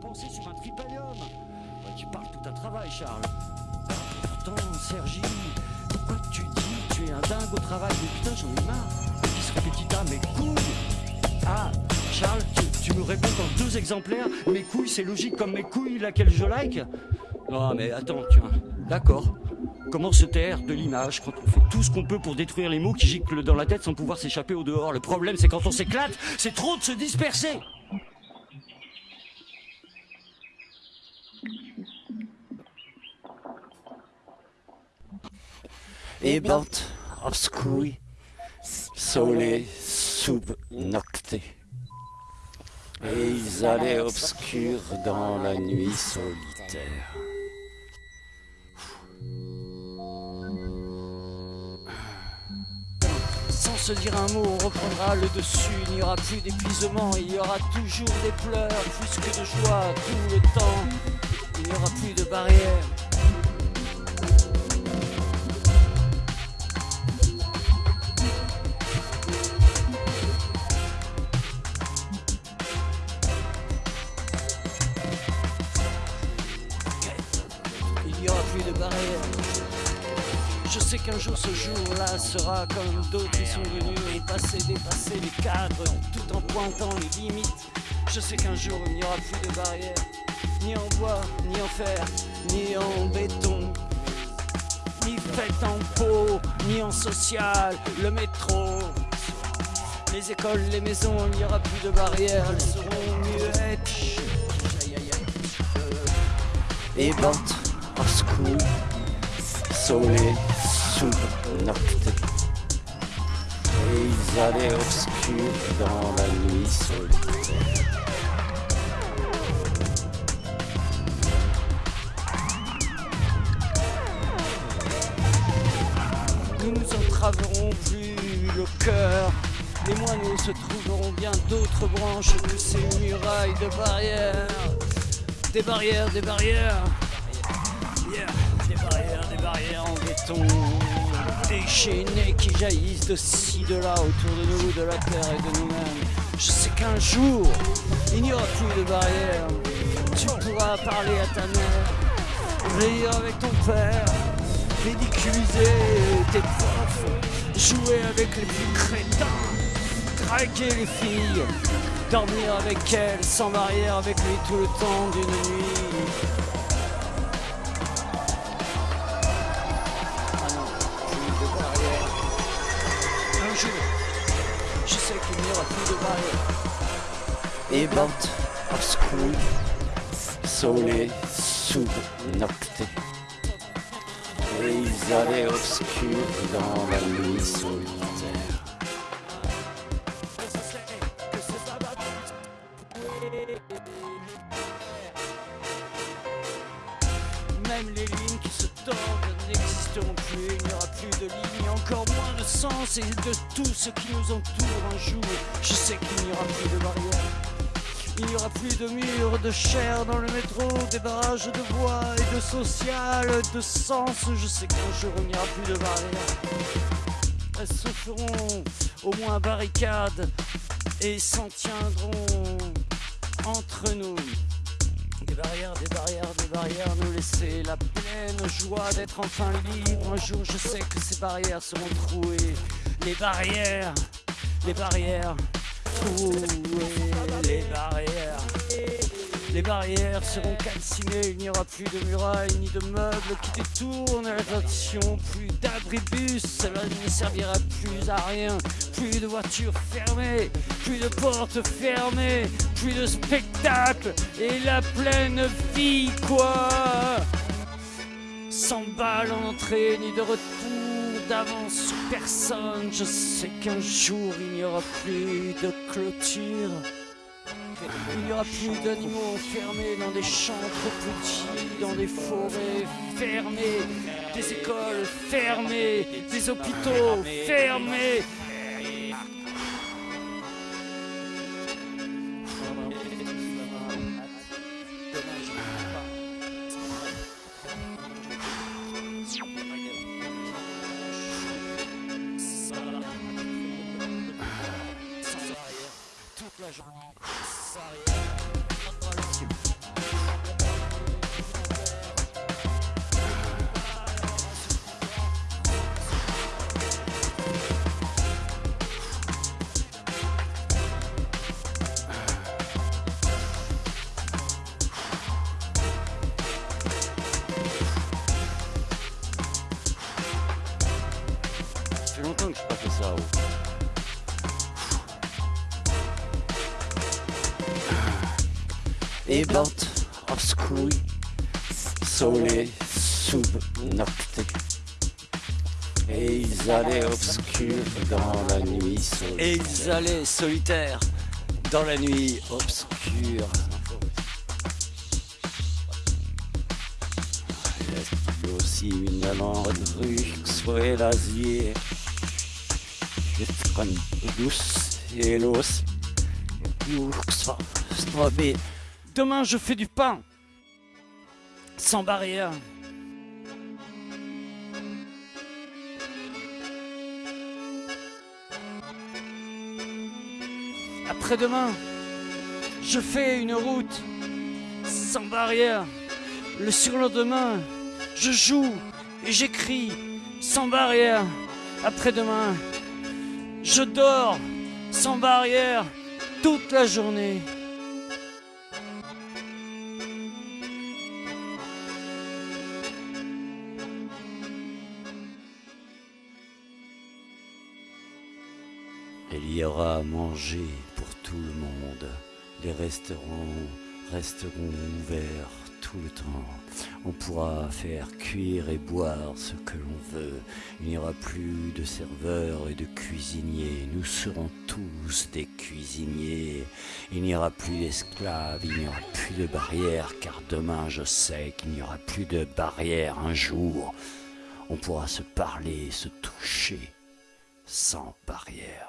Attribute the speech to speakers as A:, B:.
A: penser sur un tripalium. Ouais, tu parles tout un travail, Charles. Pourtant, Sergi, pourquoi tu dis tu es un dingue au travail? Mais putain, j'en ai marre. Qui se répétita, mes couilles Ah, Charles, tu, tu me réponds dans deux exemplaires. Mes couilles, c'est logique comme mes couilles, laquelle je like Non, mais attends, tu vois. D'accord. Comment se taire de l'image quand on fait tout ce qu'on peut pour détruire les mots qui giclent dans la tête sans pouvoir s'échapper au dehors? Le problème, c'est quand on s'éclate, c'est trop de se disperser.
B: Ebert obscuri, sole sub nocte. Et ils allaient obscurs dans la nuit solitaire.
A: Sans se dire un mot, on reprendra le dessus. Il n'y aura plus d'épuisement, il y aura toujours des pleurs, plus que de joie tout le temps. Il n'y aura plus de barrières. Je sais qu'un jour ce jour-là sera comme d'autres qui sont venus et passer, dépasser les cadres tout en pointant les limites. Je sais qu'un jour il n'y aura plus de barrières, ni en bois, ni en fer, ni en béton, ni fait en peau, ni en social, le métro. Les écoles, les maisons, il n'y aura plus de barrières, elles seront muettes. Aïe, aïe.
B: Ebert obscuri, sole sub nocte. Et ils allaient obscurs dans la nuit solitaire.
A: Nous nous entraverons plus le cœur. Les moineaux se trouveront bien d'autres branches que ces murailles de barrières. Des barrières, des barrières. Des barrières, des barrières en béton. Déchaînées qui jaillissent de ci, de là, autour de nous, de la terre et de nous-mêmes. Je sais qu'un jour, il n'y aura plus de barrières. Tu pourras parler à ta mère, rire avec ton père, ridiculiser tes profs, jouer avec les plus crétins, draguer les filles, dormir avec elles sans barrière avec lui tout le temps d'une nuit.
B: Ebert obscuri, sole sub nocte. Et ils allaient obscurs dans la nuit solitaire.
A: Même les lignes qui se tordent n'existeront plus, il n'y aura plus de lignes, sens et de tout ce qui nous entoure un jour. Je sais qu'il n'y aura plus de barrières. Il n'y aura plus de murs, de chair dans le métro, des barrages de bois et de social, de sens. Je sais qu'un jour il n'y aura plus de barrières. Elles se feront au moins barricades et s'en tiendront entre nous. Des barrières, des barrières, des barrières, nous laisser la pleine joie d'être enfin libre. Un jour, je sais que ces barrières seront trouées. Les barrières, les barrières, trouées, les barrières. Les barrières seront calcinées, il n'y aura plus de murailles ni de meubles qui détournent l'attention, plus d'abribus, cela ne servira plus à rien, plus de voitures fermées, plus de portes fermées, plus de spectacles et la pleine vie quoi 100 balles en entrée, ni de retour d'avance personne. Je sais qu'un jour il n'y aura plus de clôture. Il n'y aura plus d'animaux enfermés dans des champs trop petits, dans des forêts fermées, des écoles fermées, des hôpitaux fermés.
B: So. Ebert obskui sole subnocte. Et ils allaient obscurs dans la nuit solitaire.
A: Et ils allaient solitaires dans la nuit obscure.
B: Il y a aussi une allemande rue, soit l'asier et.
A: Demain, je fais du pain sans barrière. Après-demain, je fais une route sans barrière. Le surlendemain, je joue et j'écris sans barrière. Après-demain, je dors sans barrière toute la journée.
B: Il y aura à manger pour tout le monde. Les restaurants resteront ouverts tout le temps. On pourra faire cuire et boire ce que l'on veut. Il n'y aura plus de serveurs et de cuisiniers. Nous serons tous des cuisiniers. Il n'y aura plus d'esclaves, il n'y aura plus de barrières, car demain je sais qu'il n'y aura plus de barrières un jour. On pourra se parler, se toucher, sans barrière.